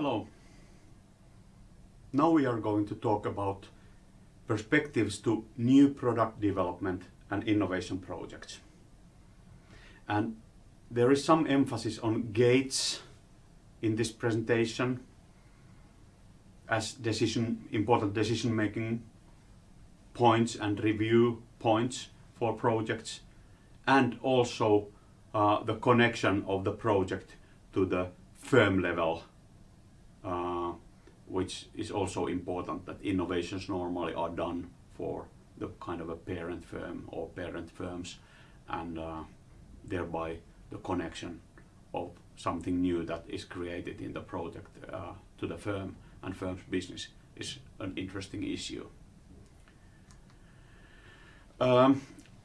Hello. Now we are going to talk about perspectives to new product development and innovation projects. And there is some emphasis on gates in this presentation as decision important decision making points and review points for projects and also uh, the connection of the project to the firm level uh, which is also important that innovations normally are done for the kind of a parent firm or parent firms and uh, thereby the connection of something new that is created in the project uh, to the firm and firm's business is an interesting issue. Um,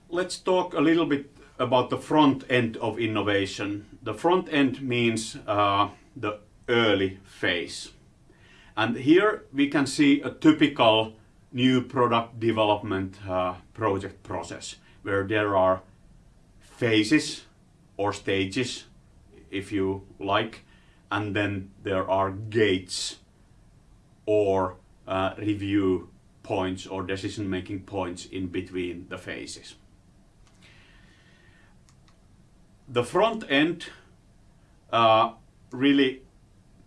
let's talk a little bit about the front end of innovation. The front end means uh, the early phase. And here we can see a typical new product development uh, project process where there are phases or stages if you like and then there are gates or uh, review points or decision making points in between the phases. The front end uh, really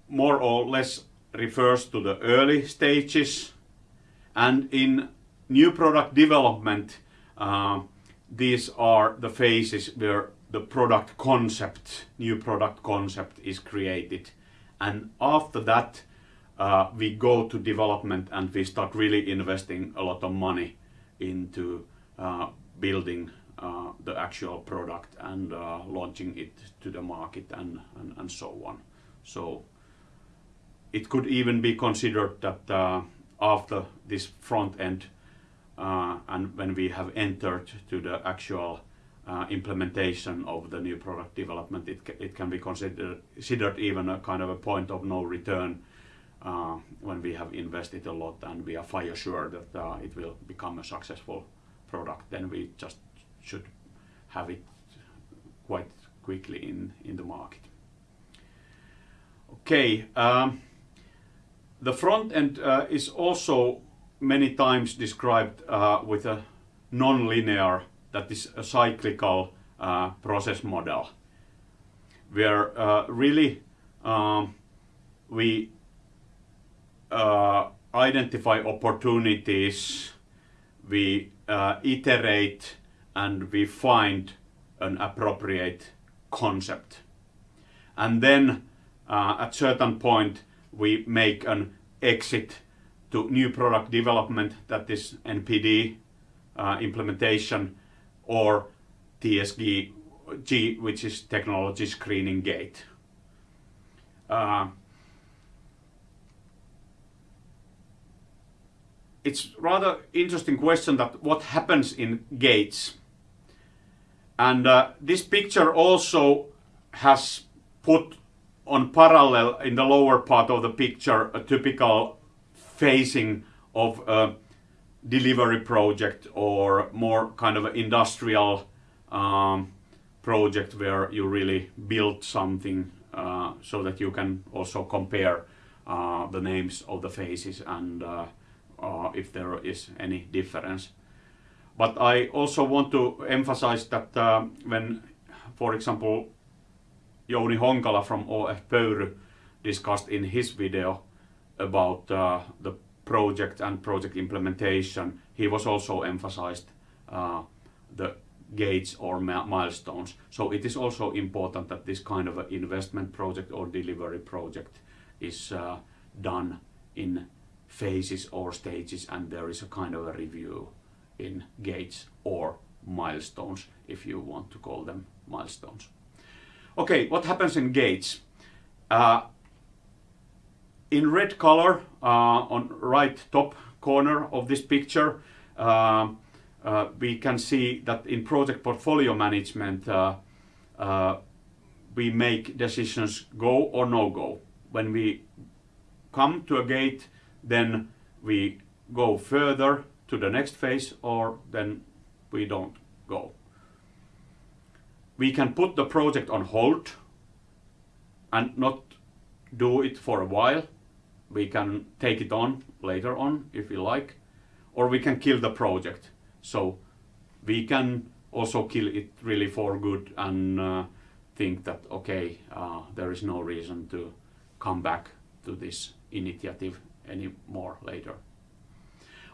more or less refers to the early stages and in new product development uh, these are the phases where the product concept, new product concept is created and after that uh, we go to development and we start really investing a lot of money into uh, building uh, the actual product and uh, launching it to the market and, and, and so on. So it could even be considered that uh, after this front end uh, and when we have entered to the actual uh, implementation of the new product development, it, ca it can be considered, considered even a kind of a point of no return uh, when we have invested a lot and we are fire sure that uh, it will become a successful product, then we just should have it quite quickly in, in the market. Okay. Um, the front end uh, is also many times described uh, with a non-linear, that is a cyclical uh, process model, where uh, really um, we uh, identify opportunities, we uh, iterate and we find an appropriate concept. And then at certain point we make an exit to new product development, that is NPD uh, implementation, or TSG, G, which is technology screening gate. Uh, it's rather interesting question that what happens in gates. And uh, this picture also has put on parallel in the lower part of the picture a typical phasing of a delivery project or more kind of industrial um, project where you really build something uh, so that you can also compare uh, the names of the phases and uh, uh if there is any difference. But I also want to emphasize that uh, when, for example, Jouni Honkala from ÅF Pöyry discussed in his video about uh, the project and project implementation, he was also emphasized uh, the gates or milestones. So it is also important that this kind of investment project or delivery project is uh, done in phases or stages and there is a kind of a review in gates or milestones if you want to call them milestones. Okay, what happens in gates? Uh, in red color uh, on right top corner of this picture, uh, uh we can see that in project portfolio management uh, uh, we make decisions go or no go. When we come to a gate, then we go further to the next phase or then we don't go we can put the project on hold and not do it for a while. We can take it on later on if we like, or we can kill the project. So we can also kill it really for good and uh, think that okay, uh, there is no reason to come back to this initiative anymore later.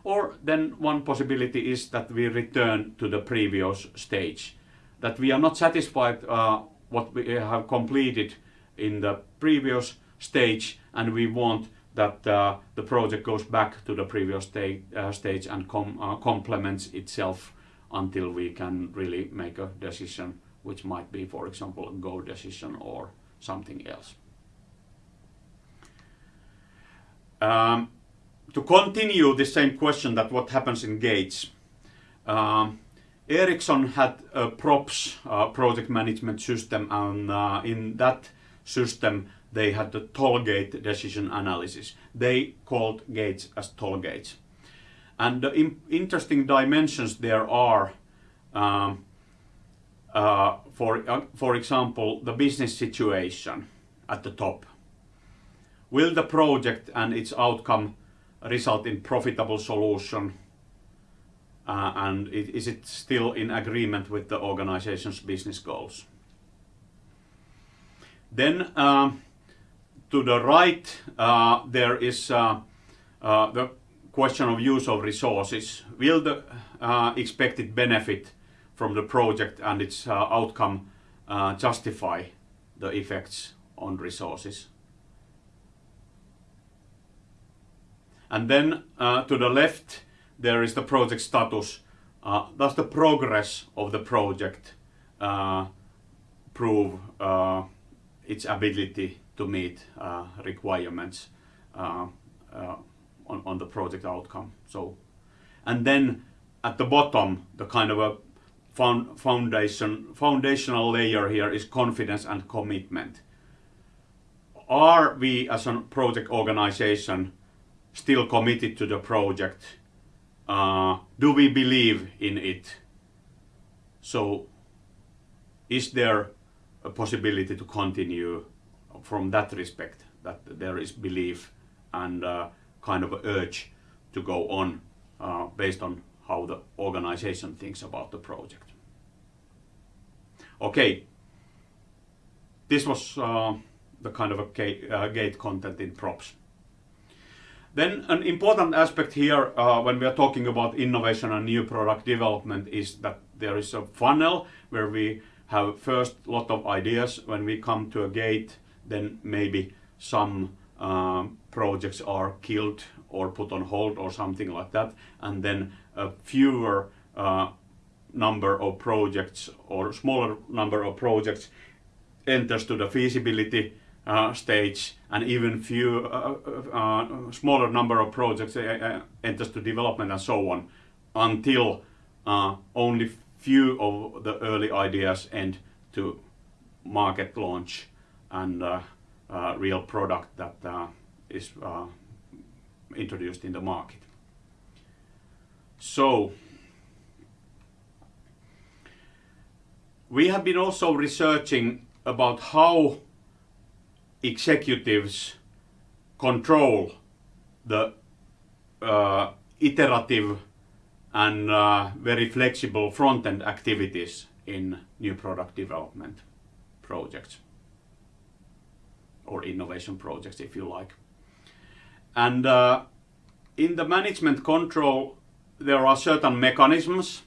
Or then one possibility is that we return to the previous stage, that we are not satisfied uh, what we have completed in the previous stage and we want that uh, the project goes back to the previous uh, stage and com uh, complements itself until we can really make a decision which might be for example a go decision or something else. Um, to continue the same question that what happens in gates, um, Ericsson had a PROPS uh, project management system and uh, in that system they had the toll gate decision analysis. They called gates as toll gates. And the interesting dimensions there are, um, uh, for, uh, for example, the business situation at the top. Will the project and its outcome result in profitable solution uh, and it, is it still in agreement with the organization's business goals? Then uh, to the right uh, there is uh, uh, the question of use of resources. Will the uh, expected benefit from the project and its outcome justify the effects on resources? And then to the left there is the project status. Uh, does the progress of the project uh, prove uh, its ability to meet uh, requirements uh, uh, on, on the project outcome? So, and then at the bottom, the kind of a foundation foundational layer here is confidence and commitment. Are we as a project organization still committed to the project uh, do we believe in it? So is there a possibility to continue from that respect, that there is belief and uh, kind of urge to go on uh, based on how the organization thinks about the project. Okay, this was uh, the kind of a uh, gate content in PROPS. Then an important aspect here uh, when we are talking about innovation and new product development is that there is a funnel where we have first lot of ideas. When we come to a gate, then maybe some uh, projects are killed or put on hold or something like that. And then a fewer uh, number of projects or smaller number of projects enters to the feasibility stage and even few uh, uh, uh smaller number of projects uh, uh, enters to development and so on until only few of the early ideas end to market launch and real product that is introduced in the market. So we have been also researching about how executives control the uh, iterative and uh, very flexible front-end activities in new product development projects or innovation projects if you like. And uh, in the management control there are certain mechanisms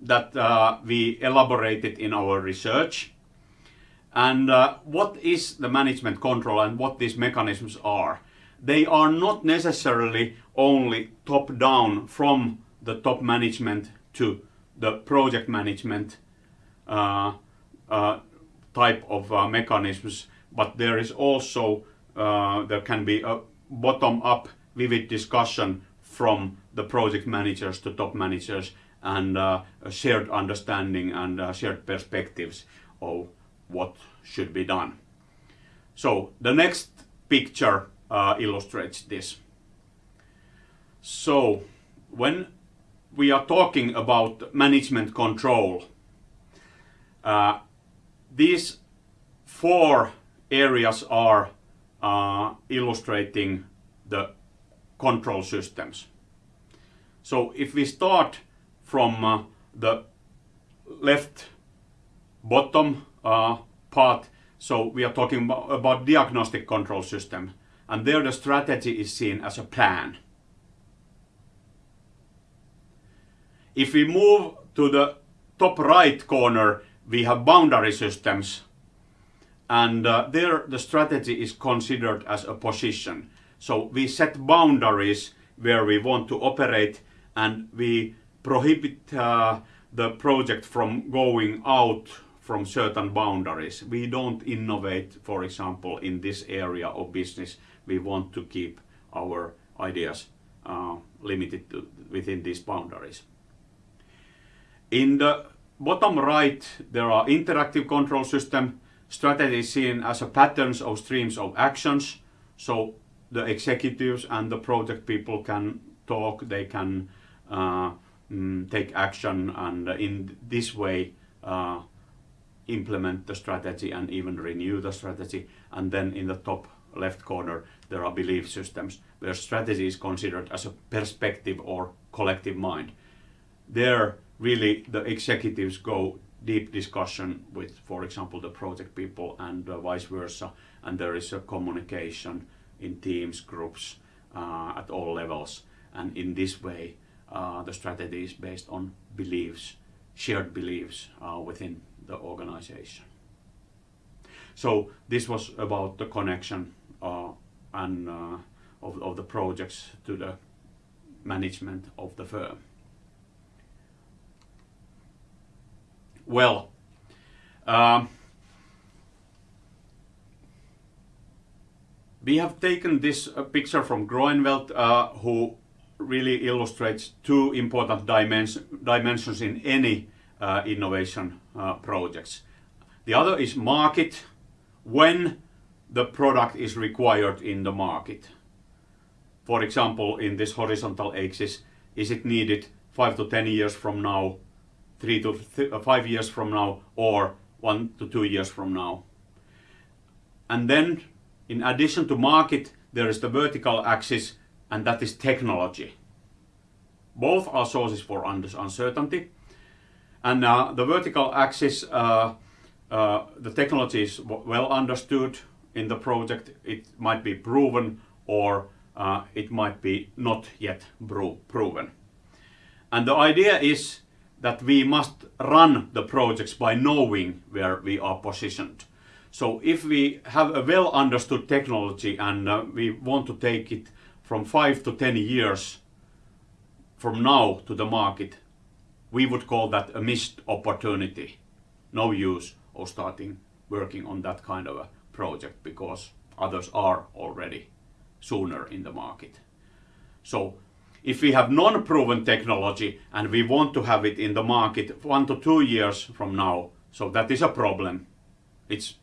that uh, we elaborated in our research and uh, what is the management control and what these mechanisms are? They are not necessarily only top-down from the top management to the project management uh, uh, type of uh, mechanisms, but there is also, uh, there can be a bottom-up vivid discussion from the project managers to top managers and uh, a shared understanding and shared perspectives of what should be done. So the next picture uh, illustrates this. So when we are talking about management control, uh, these four areas are uh, illustrating the control systems. So if we start from uh, the left bottom part, so we are talking about, about diagnostic control system, and there the strategy is seen as a plan. If we move to the top right corner, we have boundary systems, and uh, there the strategy is considered as a position. So we set boundaries where we want to operate and we prohibit uh, the project from going out from certain boundaries. We don't innovate, for example, in this area of business. We want to keep our ideas uh, limited to, within these boundaries. In the bottom right, there are interactive control system strategy seen as a patterns of streams of actions. So the executives and the project people can talk, they can uh, mm, take action and in this way uh, implement the strategy and even renew the strategy. And then in the top left corner there are belief systems where strategy is considered as a perspective or collective mind. There really the executives go deep discussion with, for example, the project people and uh, vice versa, and there is a communication in teams, groups, uh, at all levels, and in this way, uh, the strategy is based on beliefs, shared beliefs uh, within the organization. So this was about the connection uh, and uh, of, of the projects to the management of the firm. Well, um, we have taken this uh, picture from Groeneveld, uh, who really illustrates two important dimens dimensions in any uh, innovation uh, projects. The other is market, when the product is required in the market. For example, in this horizontal axis, is it needed 5 to 10 years from now three to th uh, five years from now or one to two years from now. And then in addition to market, there is the vertical axis and that is technology. Both are sources for uncertainty. And uh, the vertical axis, uh, uh, the technology is well understood in the project. It might be proven or uh, it might be not yet proven. And the idea is that we must run the projects by knowing where we are positioned. So if we have a well understood technology and uh, we want to take it from 5 to 10 years from now to the market, we would call that a missed opportunity. No use of starting working on that kind of a project because others are already sooner in the market. So if we have non-proven technology and we want to have it in the market one to two years from now, so that is a problem. It's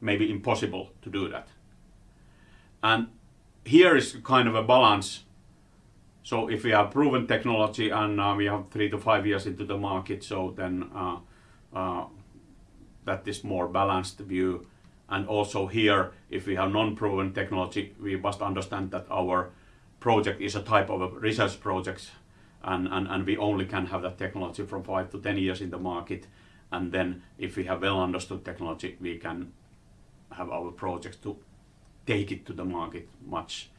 maybe impossible to do that. And here is kind of a balance. So if we have proven technology and uh, we have three to five years into the market, so then uh, uh, that is more balanced view. And also here, if we have non-proven technology, we must understand that our project is a type of a research project and, and, and we only can have that technology from 5 to 10 years in the market and then if we have well understood technology we can have our projects to take it to the market much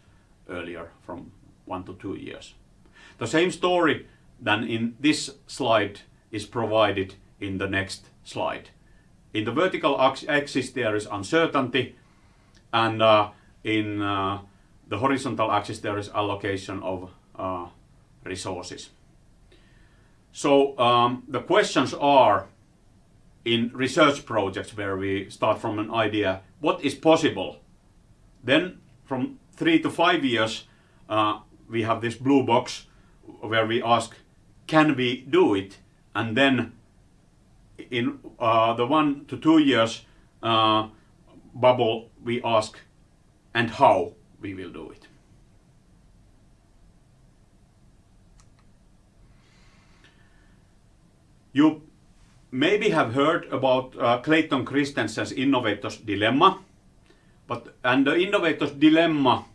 earlier from one to two years. The same story than in this slide is provided in the next slide. In the vertical axis there is uncertainty and uh, in uh, the horizontal axis there is allocation of uh, resources. So um, the questions are in research projects where we start from an idea, what is possible? Then from three to five years uh, we have this blue box where we ask, can we do it? And then in uh, the one to two years uh, bubble we ask, and how? we will do it. You maybe have heard about uh, Clayton Christensen's innovator's dilemma. But and the innovator's dilemma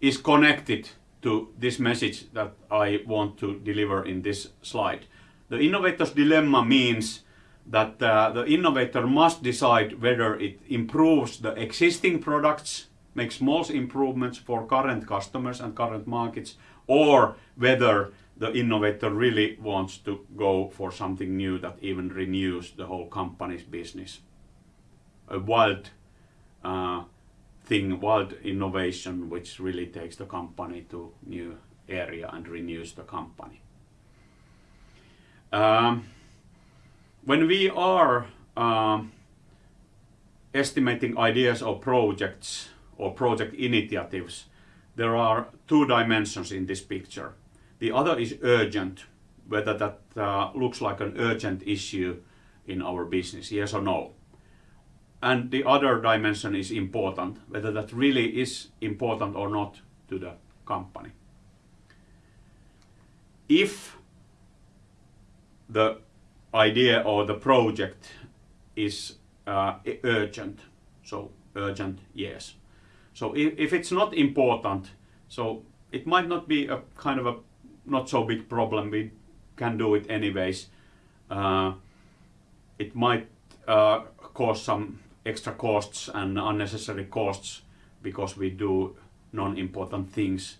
is connected to this message that I want to deliver in this slide. The innovator's dilemma means that uh, the innovator must decide whether it improves the existing products, makes small improvements for current customers and current markets, or whether the innovator really wants to go for something new that even renews the whole company's business. A wild uh, thing, wild innovation, which really takes the company to new area and renews the company. Um, when we are um, estimating ideas or projects or project initiatives, there are two dimensions in this picture. The other is urgent, whether that uh, looks like an urgent issue in our business, yes or no. And the other dimension is important, whether that really is important or not to the company. If the idea or the project is uh, urgent, so urgent, yes. So if, if it's not important, so it might not be a kind of a not so big problem. We can do it anyways. Uh, it might uh, cause some extra costs and unnecessary costs because we do non-important things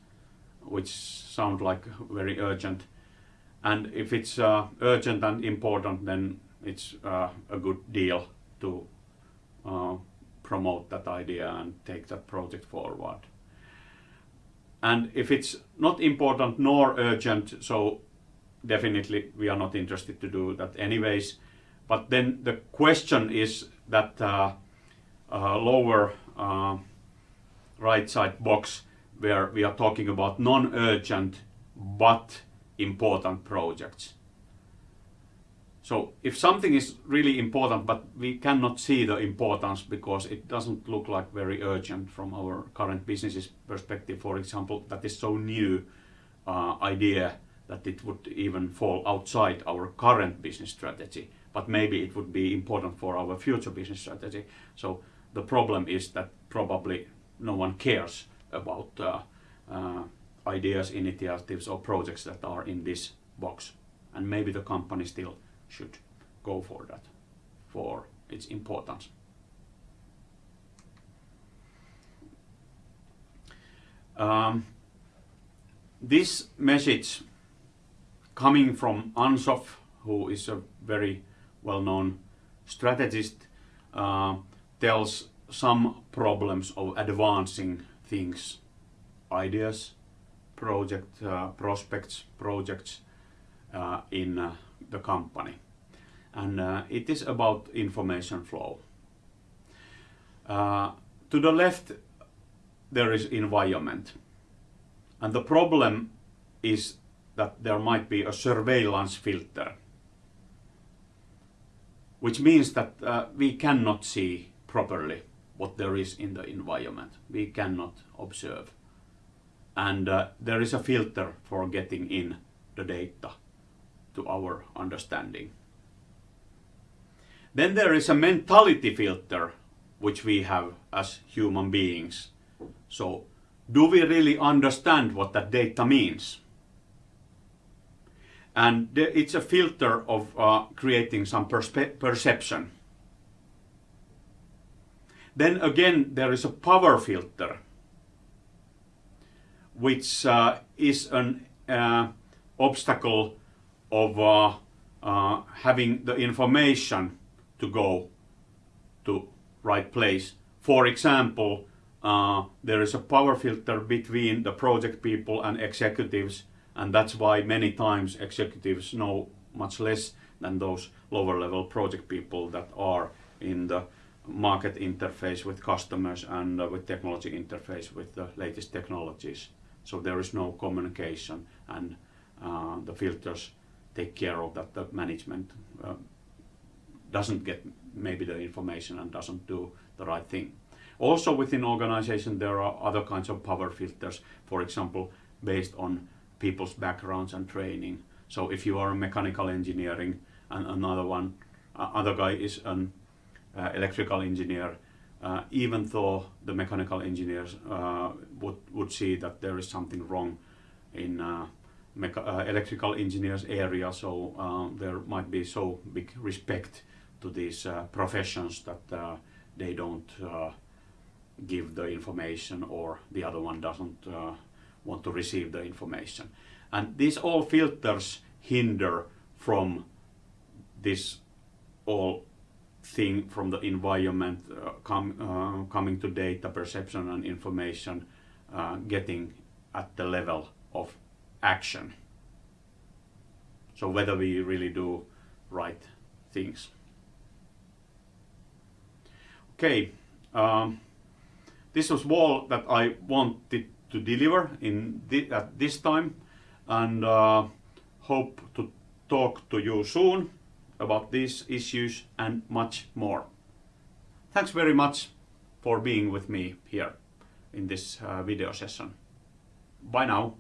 which sound like very urgent. And if it's uh, urgent and important, then it's uh, a good deal to uh, promote that idea and take that project forward. And if it's not important nor urgent, so definitely we are not interested to do that anyways. But then the question is that uh, uh, lower uh, right side box where we are talking about non-urgent but important projects. So if something is really important but we cannot see the importance because it doesn't look like very urgent from our current business's perspective, for example, that is so new uh, idea that it would even fall outside our current business strategy, but maybe it would be important for our future business strategy. So the problem is that probably no one cares about uh, uh, ideas, initiatives or projects that are in this box. And maybe the company still should go for that, for its importance. Um, this message coming from Ansoff, who is a very well-known strategist, uh, tells some problems of advancing things, ideas, project uh, prospects, projects uh, in uh, the company. And uh, it is about information flow. Uh, to the left, there is environment. And the problem is that there might be a surveillance filter, which means that uh, we cannot see properly what there is in the environment. We cannot observe. And uh, there is a filter for getting in the data to our understanding. Then there is a mentality filter which we have as human beings. So do we really understand what that data means? And it's a filter of uh, creating some perception. Then again, there is a power filter, which uh, is an uh, obstacle of uh, uh, having the information to go to right place. For example, uh, there is a power filter between the project people and executives and that's why many times executives know much less than those lower level project people that are in the market interface with customers and uh, with technology interface with the latest technologies. So there is no communication and uh, the filters take care of that the management uh, doesn't get maybe the information and doesn't do the right thing. Also within organization there are other kinds of power filters, for example, based on people's backgrounds and training. So if you are a mechanical engineering and another one, uh, other guy is an uh, electrical engineer, uh, even though the mechanical engineers uh, would, would see that there is something wrong in uh, uh, electrical engineers area, so there might be so big respect to these professions that they don't give the information or the other one doesn't want to receive the information. And these all filters hinder from this all thing from the environment uh, com, uh, coming to data perception and information uh, getting at the level of action. So whether we really do right things. Okay, um, this was all that I wanted to deliver in at this time and uh, hope to talk to you soon about these issues and much more. Thanks very much for being with me here in this uh, video session. Bye now.